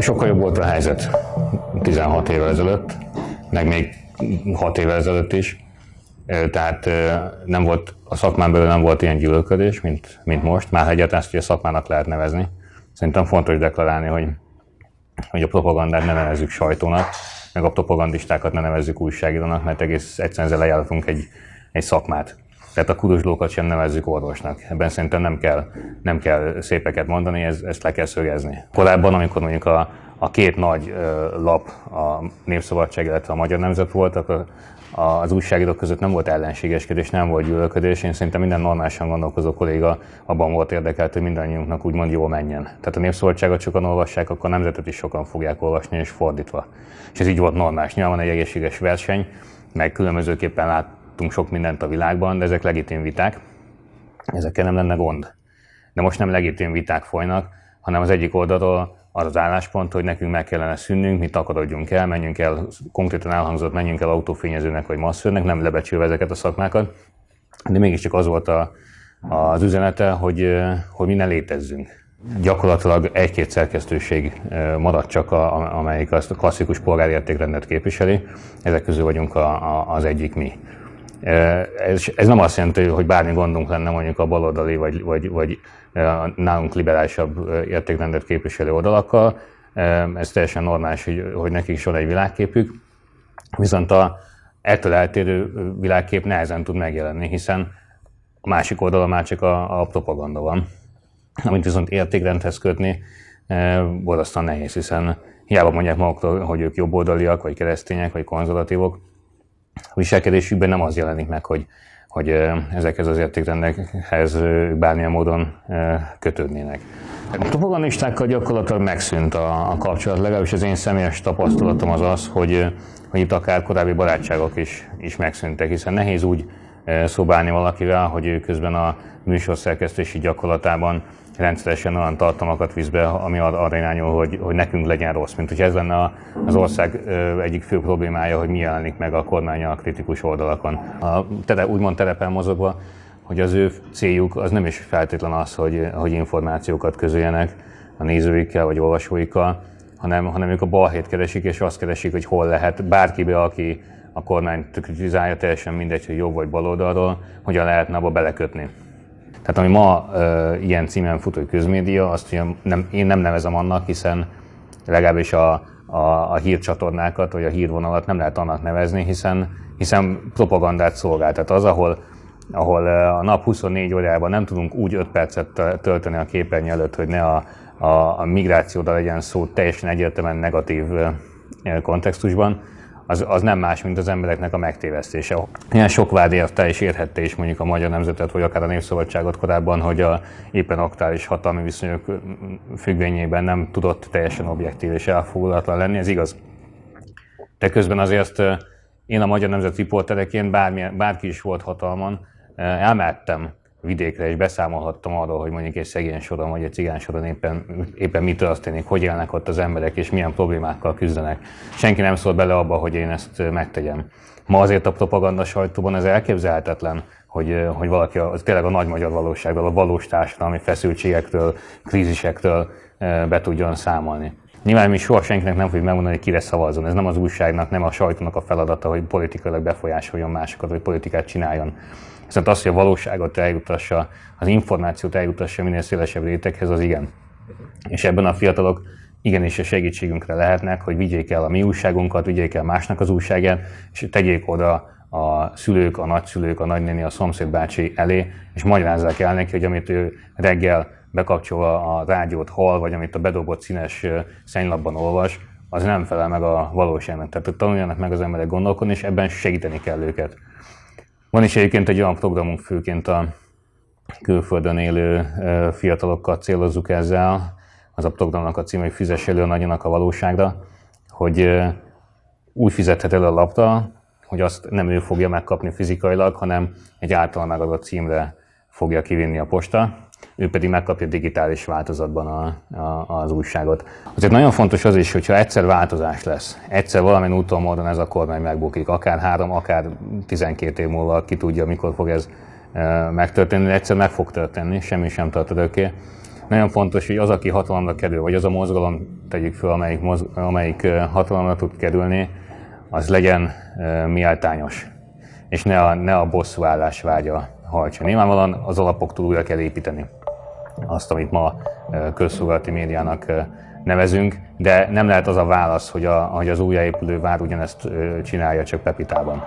sokkal jobb volt a helyzet 16 évvel ezelőtt, meg még 6 évvel ezelőtt is. Tehát nem volt, a szakmán belül nem volt ilyen gyűlölködés, mint, mint most. Már egyáltalán ezt a szakmának lehet nevezni. Szerintem fontos deklarálni, hogy, hogy a propagandát ne nevezzük sajtónak, meg a propagandistákat ne nevezzük újságírónak, mert egész egyszerűen ezzel egy, egy szakmát. Tehát a kuruslókat sem nevezzük orvosnak. Ebben szerintem nem kell, nem kell szépeket mondani, ez, ezt le kell szögezni. Korábban, amikor mondjuk a, a két nagy lap, a Népszabadság, illetve a Magyar Nemzet volt, akkor az újságírók között nem volt ellenségeskedés, nem volt gyűlölködés. Én szerintem minden normálisan gondolkozó kolléga abban volt érdekelt, hogy mindannyiunknak úgymond jól menjen. Tehát a népszabadságot sokan olvassák, akkor a nemzetet is sokan fogják olvasni, és fordítva. És ez így volt normális. Nyilván egy egészséges verseny, meg különbözőképpen láttunk sok mindent a világban, de ezek legitim viták. Ezekkel nem lenne gond. De most nem legitim viták folynak, hanem az egyik oldalról az az álláspont, hogy nekünk meg kellene szűnnünk, mi takarodjunk el, menjünk el, konkrétan elhangzott, menjünk el autófényezőnek vagy masszőrnek, nem lebecsülve ezeket a szakmákat, de mégiscsak az volt a, az üzenete, hogy, hogy mi ne létezzünk. Gyakorlatilag egy-két szerkesztőség maradt csak, a, amelyik azt a klasszikus polgári értékrendet képviseli, ezek közül vagyunk a, a, az egyik mi. Ez, ez nem azt jelenti, hogy bármi gondunk lenne mondjuk a baloldali vagy, vagy, vagy nálunk liberálisabb értékrendet képviselő oldalakkal. Ez teljesen normális, hogy, hogy nekik is van egy világképük. Viszont a ettől eltérő világkép nehezen tud megjelenni, hiszen a másik oldalon már csak a, a propaganda van. Amit viszont értékrendhez kötni, borzasztóan nehéz, hiszen hiába mondják maguktól, hogy ők jobboldaliak, vagy keresztények, vagy konzervatívok, viselkedésükben nem az jelenik meg, hogy, hogy ezekhez az értékrendekhez bármilyen módon kötődnének. A propagandistákkal gyakorlatilag megszűnt a, a kapcsolat, legalábbis az én személyes tapasztalatom az az, hogy, hogy itt akár korábbi barátságok is, is megszűntek, hiszen nehéz úgy szobálni valakivel, hogy ő közben a műsorszerkesztési gyakorlatában rendszeresen olyan tartalmakat visz be, ami arra irányul, hogy, hogy nekünk legyen rossz. Mint hogy ez lenne az ország egyik fő problémája, hogy mi jelenik meg a kormánya a kritikus oldalakon. A tele, úgymond terepen mozogva, hogy az ő céljuk az nem is feltétlen az, hogy, hogy információkat közöljenek a nézőikkel vagy olvasóikkal, hanem, hanem ők a balhét keresik, és azt keresik, hogy hol lehet bárkibe, aki a kormányt kritizálja, teljesen mindegy, hogy jobb vagy baloldalról, hogyan lehetne abba belekötni. Tehát ami ma e, ilyen címen fut, hogy közmédia, azt ugye nem, én nem nevezem annak, hiszen legalábbis a, a, a hírcsatornákat vagy a hírvonalat nem lehet annak nevezni, hiszen, hiszen propagandát szolgál. Tehát az, ahol, ahol a nap 24 órában nem tudunk úgy 5 percet tölteni a képernyő előtt, hogy ne a, a, a migrációda legyen szó teljesen egyértelműen negatív kontextusban, az, az nem más, mint az embereknek a megtévesztése. Ilyen sok vád érte és érhette is mondjuk a magyar nemzetet, vagy akár a népszabadságot korábban, hogy a éppen aktuális hatalmi viszonyok függvényében nem tudott teljesen objektív és elfogulatlan lenni, ez igaz. De közben azért én a Magyar Nemzet riportereként, bárki is volt hatalman, elmehettem vidékre, és beszámolhattam arról, hogy mondjuk egy szegény soron vagy egy cigány soron éppen, éppen mi történik, hogy élnek ott az emberek, és milyen problémákkal küzdenek. Senki nem szól bele abba, hogy én ezt megtegyem. Ma azért a propaganda sajtóban ez elképzelhetetlen, hogy, hogy valaki az tényleg a nagy magyar valóságról, a valós társadalmi feszültségektől, krízisektől be tudjon számolni. Nyilván mi soha senkinek nem fogjuk megmondani, hogy kire szavazzon. Ez nem az újságnak, nem a sajtónak a feladata, hogy politikailag befolyásoljon másokat, vagy politikát csináljon. Viszont az, hogy a valóságot eljutassa, az információt eljutassa minél szélesebb réteghez, az igen. És ebben a fiatalok igenis a segítségünkre lehetnek, hogy vigyék el a mi újságunkat, vigyék el másnak az újságát, és tegyék oda a szülők, a nagyszülők, a nagynéni, a szomszédbácsi elé, és magyarázzák el neki, hogy amit ő reggel bekapcsolva a rádiót hall, vagy amit a bedobott színes szennylapban olvas, az nem felel meg a valóságnak. Tehát tanuljanak meg az emberek gondolkodni, és ebben segíteni kell őket. Van is egyébként egy olyan programunk, főként a külföldön élő fiatalokkal célozzuk ezzel, az a programnak a címe, hogy fizes elő nagyonak a valóságra, hogy úgy fizethet elő a lapra, hogy azt nem ő fogja megkapni fizikailag, hanem egy által megadott címre fogja kivinni a posta, ő pedig megkapja digitális változatban a, a, az újságot. Azért nagyon fontos az is, hogyha egyszer változás lesz, egyszer valamilyen úton módon ez a kormány megbukik, akár három, akár 12 év múlva, ki tudja, mikor fog ez e, megtörténni, egyszer meg fog történni, semmi sem tart örökké, nagyon fontos, hogy az, aki hatalomra kerül, vagy az a mozgalom, tegyük fel, amelyik, mozg, amelyik hatalomra tud kerülni, az legyen miáltányos, és ne a, ne a bosszúállás vágya hajtsa. Nyilvánvalóan az alapoktól újra kell építeni azt, amit ma közszolgálati médiának nevezünk, de nem lehet az a válasz, hogy, a, hogy az újjáépülő vár ugyanezt csinálja, csak Pepitában.